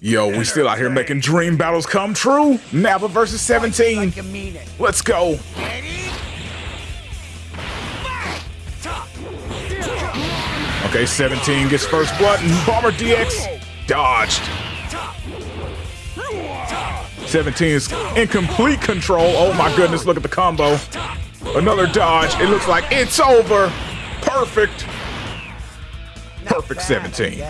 Yo, we still out here making dream battles come true. Nappa versus 17. Let's go. Okay, 17 gets first blood and Bomber DX dodged. 17 is in complete control. Oh my goodness, look at the combo. Another dodge. It looks like it's over. Perfect. Perfect 17.